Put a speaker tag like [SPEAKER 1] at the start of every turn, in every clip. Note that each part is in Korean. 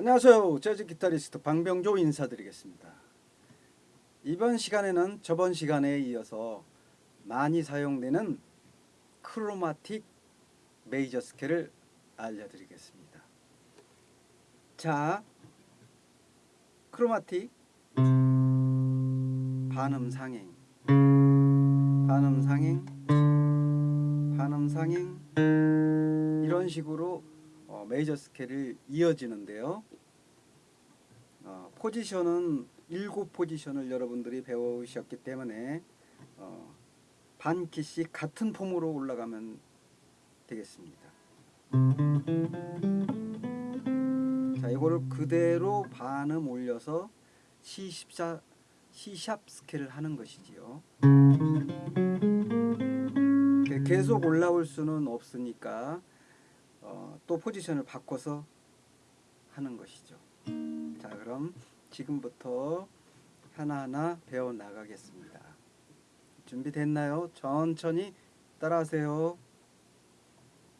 [SPEAKER 1] 안녕하세요. 재즈 기타리스트 방병조 인사드리겠습니다. 이번 시간에는 저번 시간에 이어서 많이 사용되는 크로마틱 메이저 스케일을 알려드리겠습니다. 자, 크로마틱 반음 상행, 반음 상행, 반음 상행 이런 식으로 어, 메이저 스케일을 이어지는데요. 어, 포지션은 일곱 포지션을 여러분들이 배우셨기 때문에 어, 반 키씩 같은 폼으로 올라가면 되겠습니다. 자, 이거를 그대로 반음 올려서 C14 C샵 스케일을 하는 것이지요. 계속 올라올 수는 없으니까 어, 또 포지션을 바꿔서 하는 것이죠. 자, 그럼 지금부터 하나하나 배워 나가겠습니다. 준비됐나요? 천천히 따라하세요.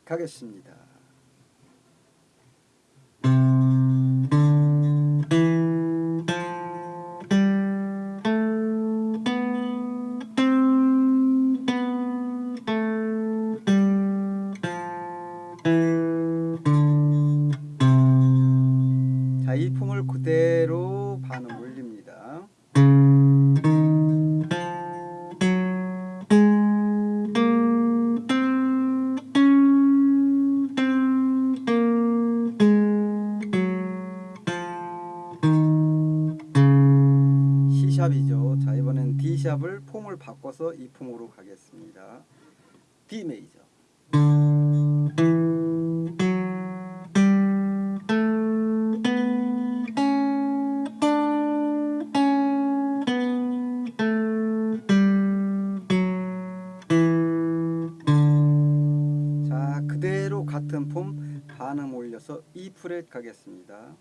[SPEAKER 1] 가겠습니다. 이 품을 그대로 반음 올립니다. C샵이죠. 자, 이번엔 D샵을 폼을 바꿔서 이 폼으로 가겠습니다. D 메이저. 반음 올려서 E 프렛 가겠습니다.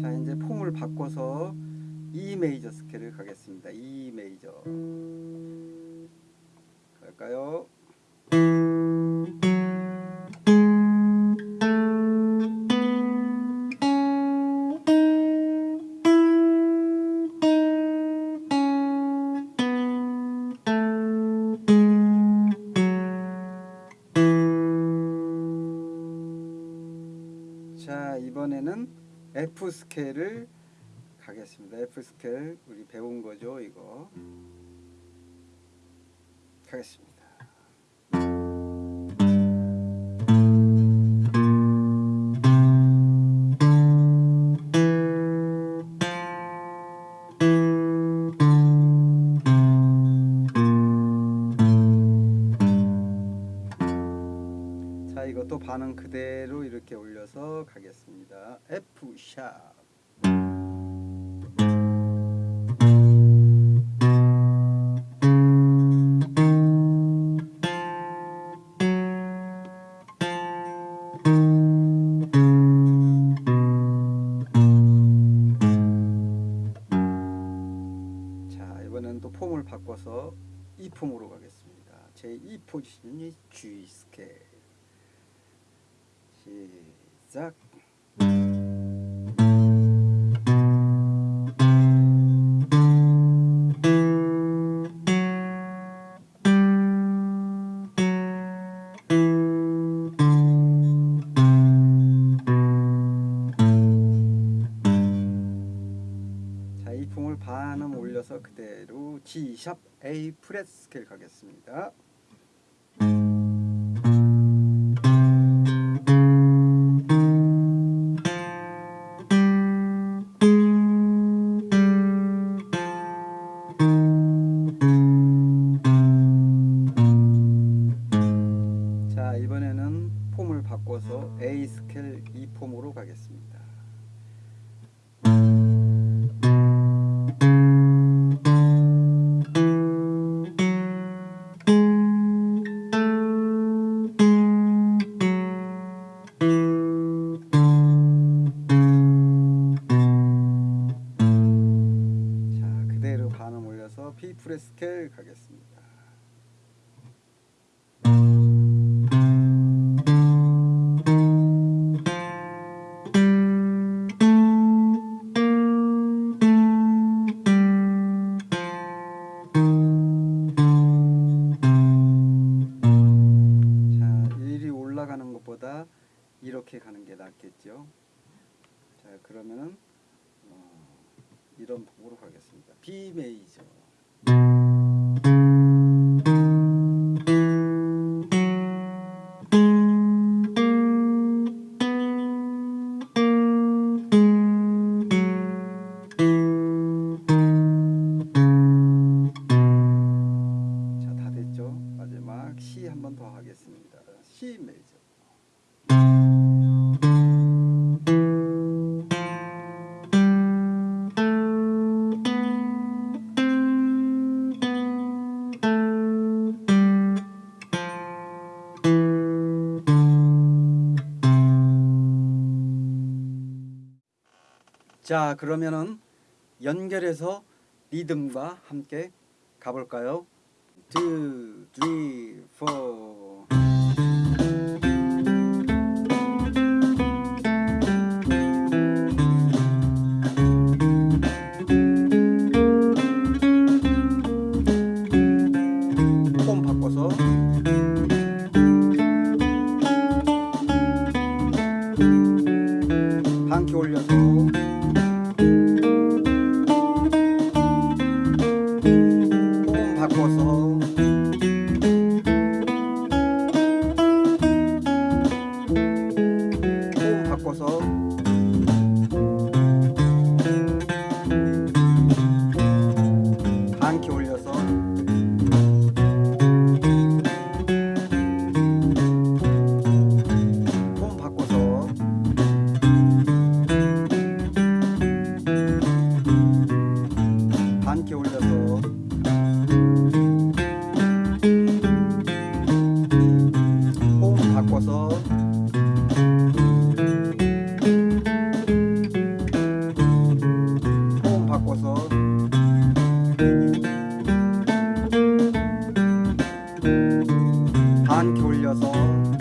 [SPEAKER 1] 자, 이제 폼을 바꿔서 E 메이저 스케일을 가겠습니다. E 메이저. 갈까요? 자, 이번에는 F 스케일을 가겠습니다. F 스케일 우리 배운 거죠, 이거. 가겠습니다. 반응 그대로 이렇게 올려서 가겠습니다. F 샵. 자, 이번엔 또 폼을 바꿔서 이 폼으로 가겠습니다. 제2 포지션이 G 스케일. 시작. 자, 이 폼을 반음 올려서 그대로 G 샵 A 프렛 스케일 가겠습니다. 폼을 바꿔서 A 스케일 E 폼으로 가겠습니다. 있죠. 자 그러면은 어, 이런 곡으로 가겠습니다. B 메이저. 자, 다 됐죠? 마지막 C 한 번 더 하겠습니다. C 메이저. 자, 그러면은 연결해서 리듬과 함께 가볼까요? 2, 3, 4폼 바꿔서. 반키 올려서 반키 올려서